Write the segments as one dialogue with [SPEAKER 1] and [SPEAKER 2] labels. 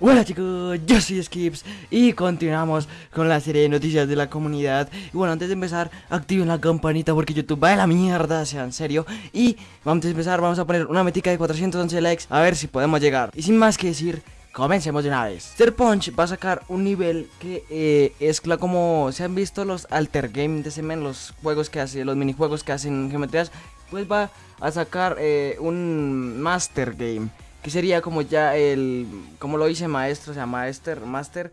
[SPEAKER 1] Hola chicos, yo soy Skips y continuamos con la serie de noticias de la comunidad. Y bueno, antes de empezar, activen la campanita porque YouTube va de la mierda, sea en serio. Y antes de empezar vamos a poner una metica de 411 likes a ver si podemos llegar. Y sin más que decir, comencemos de una vez. Punch va a sacar un nivel que eh, es como se han visto los Alter Game de Semen Los juegos que hace, los minijuegos que hacen geometrías Pues va a sacar eh, un Master Game que sería como ya el, como lo dice maestro, o sea, master, master,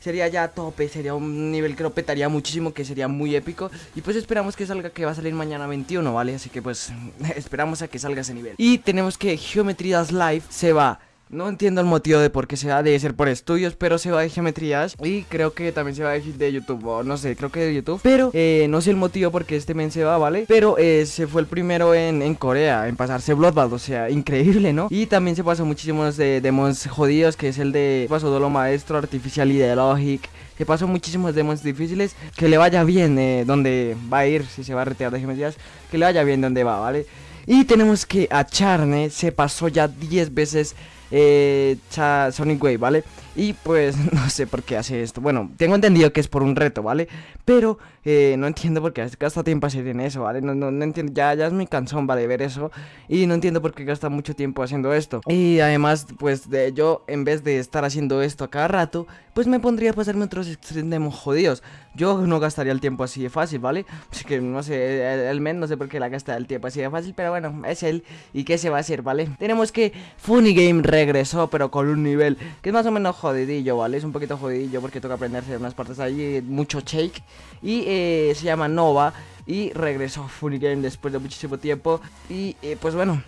[SPEAKER 1] sería ya tope, sería un nivel que lo petaría muchísimo, que sería muy épico. Y pues esperamos que salga, que va a salir mañana 21, ¿vale? Así que pues esperamos a que salga ese nivel. Y tenemos que Geometry Live se va no entiendo el motivo de por qué se va, debe ser por estudios, pero se va de geometrías y creo que también se va de, YouTube, o no sé, creo que de YouTube, pero eh, no sé el motivo por qué este men se va, ¿vale? Pero eh, se fue el primero en, Corea, en pasarse Bloodbath, o sea, increíble, ¿no? Y también se pasó muchísimos de demons jodidos, que es el de pasó Dolo Maestro, Artificial Ideologic, se pasó muchísimos demons difíciles, que le vaya bien eh, donde va a ir, si se va a retirar de geometrías, que le vaya bien donde va, ¿vale? Y tenemos que a Charne se pasó ya 10 veces eh, Sonic Wave, ¿vale? Y pues no sé por qué hace esto. Bueno, tengo entendido que es por un reto, ¿vale? Pero eh, no entiendo por qué gasta tiempo hacer en eso, ¿vale? No, no, entiendo, ya, ya es mi cansón, ¿vale? Ver eso. Y no entiendo por qué gasta mucho tiempo haciendo esto. Y además, pues de yo, en vez de estar haciendo esto a cada rato, pues me pondría a pasarme otros extremos jodidos. Yo no gastaría el tiempo así de fácil, ¿vale? Así que no sé, el, men no sé por qué la gasta el tiempo así de fácil, pero bueno, es él. ¿Y qué se va a hacer, ¿vale? Tenemos que Funny Game regresó, pero con un nivel que es más o menos jodidillo, ¿vale? Es un poquito jodidillo porque toca aprenderse unas partes allí, mucho shake. Y eh, se llama Nova y regresó Funny Game después de muchísimo tiempo. Y eh, pues bueno,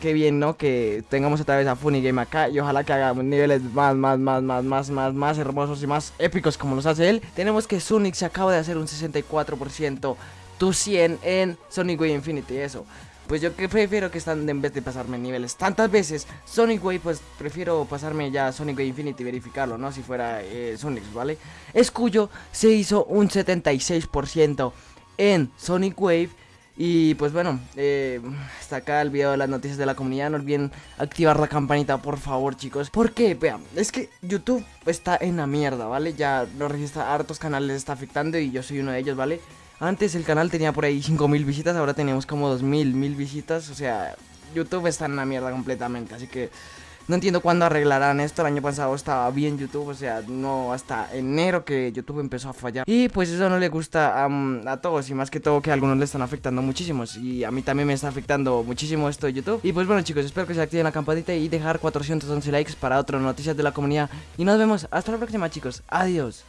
[SPEAKER 1] qué bien, ¿no? Que tengamos otra vez a Funny Game acá y ojalá que hagamos niveles más, más, más, más, más, más, más hermosos y más épicos como los hace él. Tenemos que Sonic se acaba de hacer un 64% tu 100 en Sonic Way Infinity, eso. Pues yo que prefiero que están en vez de pasarme niveles tantas veces Sonic Way, pues prefiero pasarme ya Sonic Way Infinity y verificarlo, ¿no? Si fuera eh, Sonic, ¿vale? Escuyo se hizo un 76% en Sonic Wave y pues bueno, eh, hasta acá el video de las noticias de la comunidad. No olviden activar la campanita, por favor, chicos. Porque, vean, es que YouTube está en la mierda, ¿vale? Ya lo registra hartos canales está afectando y yo soy uno de ellos, ¿vale? Antes el canal tenía por ahí 5000 visitas, ahora tenemos como 2000, 1000 visitas. O sea, YouTube está en la mierda completamente, así que no entiendo cuándo arreglarán esto. El año pasado estaba bien YouTube, o sea, no hasta enero que YouTube empezó a fallar. Y pues eso no le gusta a todos, y más que todo que a algunos le están afectando muchísimo. Y a mí también me está afectando muchísimo esto de YouTube. Y pues bueno, chicos, espero que se activen la campanita y dejar 411 likes para otras noticias de la comunidad. Y nos vemos hasta la próxima, chicos. Adiós.